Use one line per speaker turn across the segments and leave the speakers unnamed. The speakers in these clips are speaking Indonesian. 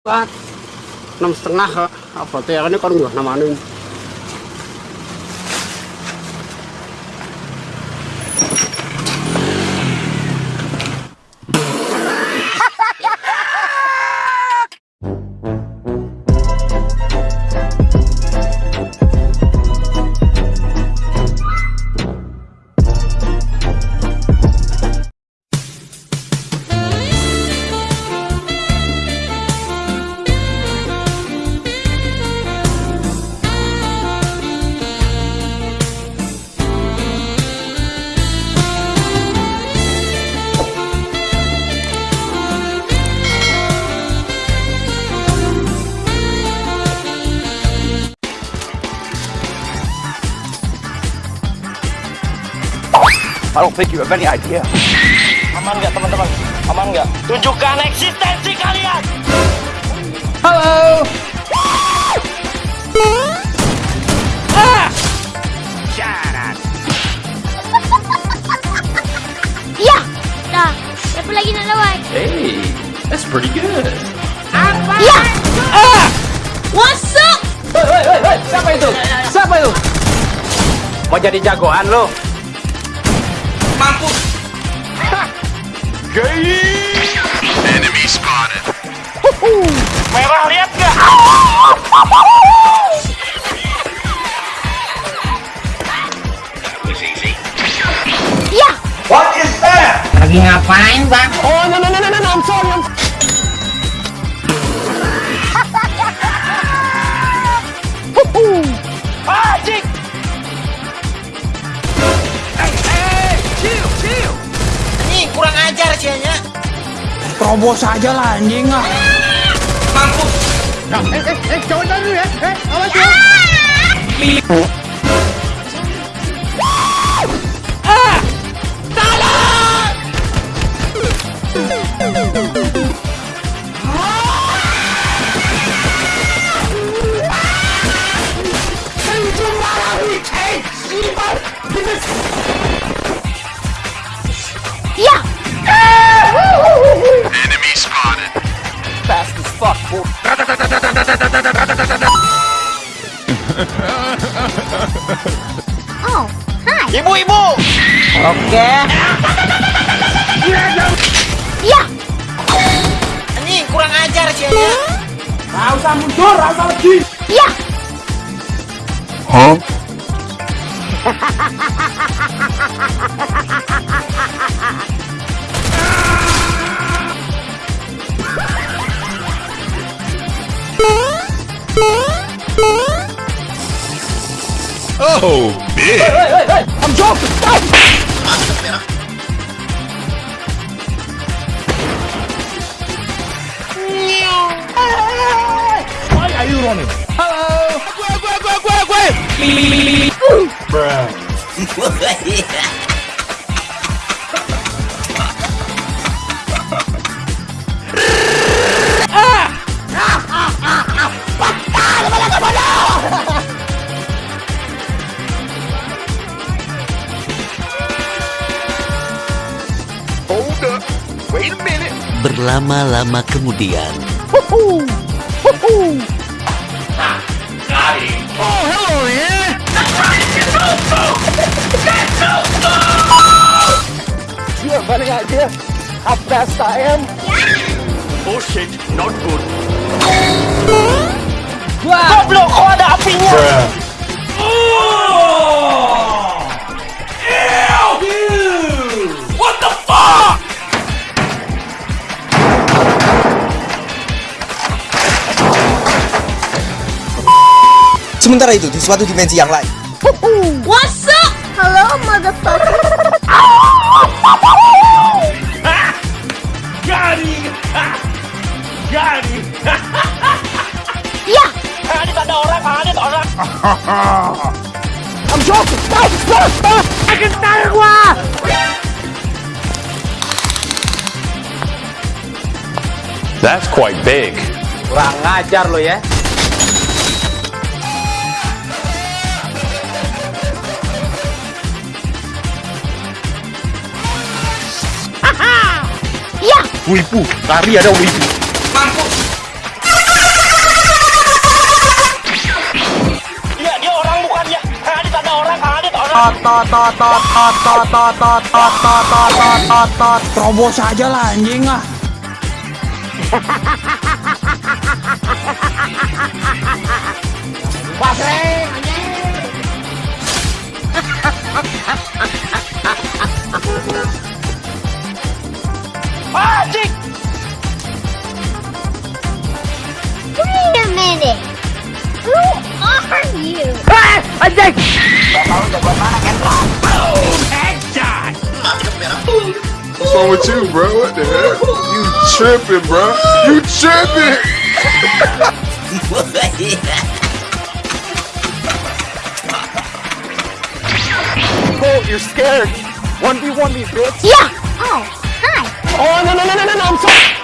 kan enam setengah apa tuh ya ini kan nggak namanya
I don't think you have any idea.
Aman nggak teman-teman? Aman nggak? Tunjukkan eksistensi kalian!
Halo.
Iya. Dah. Siapa lagi nak lawan?
Hey, that's pretty good.
Iya. Ah! What's up?
Woi, woi, woi. Siapa itu? Siapa itu? Mau jadi jagoan lo?
Mampus!
Enemy spotted.
Merah lihat nggak?
Iya.
Lagi ngapain bang?
Oh, no, no, no, no, no, no, I'm sorry. I'm...
Anjing!
Terobos aja lah anjing ah.
Mampus!
Iya.
Oke.
Iya.
Ini kurang ajar sianya.
Gak usah mundur, gak usah lagi.
Iya.
Huh? Oh, big.
Hey, hey, hey, I'm joking.
Hold up. Wait a minute.
Berlama-lama kemudian,
Any idea how fast I am?
Bullshit. Not good.
Goblok, kok ada apinya?
Sementara itu, di suatu dimensi yang lain,
What's
That's quite big.
Kurang ngajar lo ya.
Ya.
Wibu, lari ada wibu.
Mampus.
Iya, dia orang bukan ya. Ada tanda orang, ada orang. Tot tot tot tot tot tot tot tot tot tot tot. Terobos aja lah anjing ah.
Magic!
Wait a minute! Who are you? Ah! I think! Boom!
What's wrong with you, bro? What the hell? You tripping, bro? You tripping?
Colt, oh, you're scared. One v one me, bitch.
Yeah. Oh, hi.
Oh no no no no no! no I'm sorry.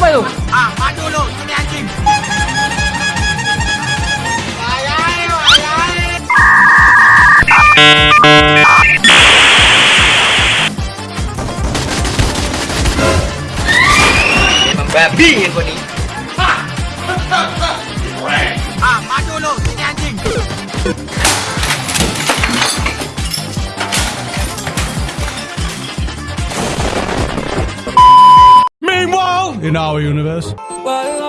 apa itu?
Ah, maju lu, ini anjing. Ayain, ayain. Memang
babi yang kau ni.
in our universe.
Why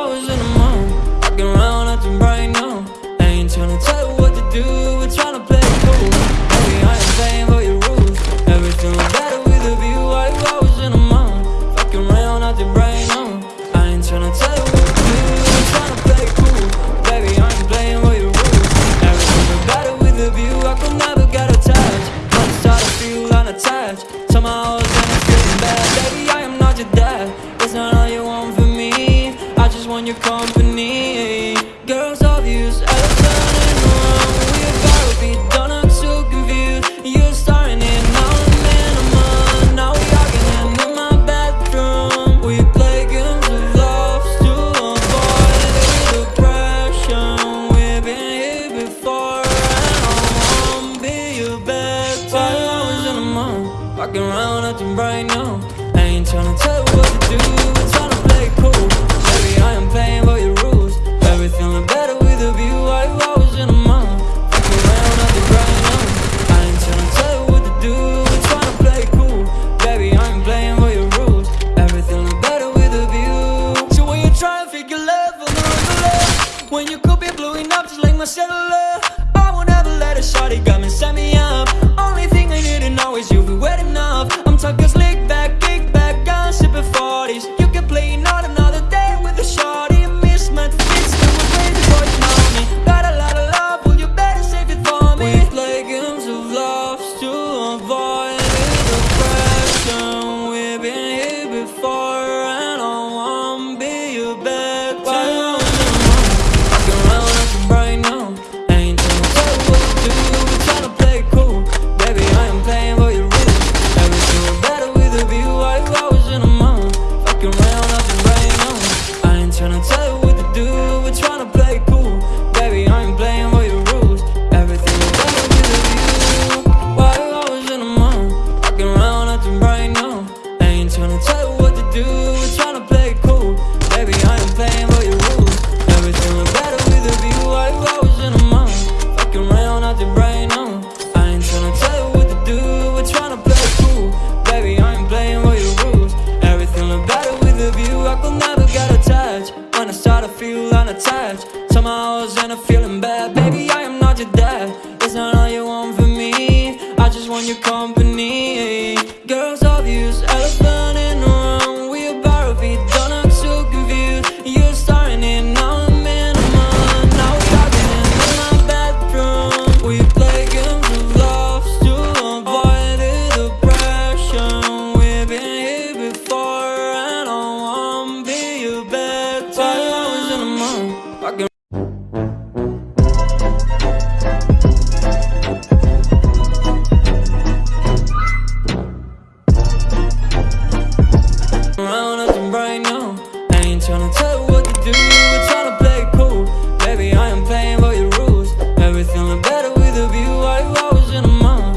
views I've done it wrong We about to be done, I'm too confused You're starting it now, I'm in Now we arguing in my bathroom We play games of love to avoid depression. We've been here before And I won't be your best Five hours in the month. Walking around, acting right now. I ain't trying to tell you what to do.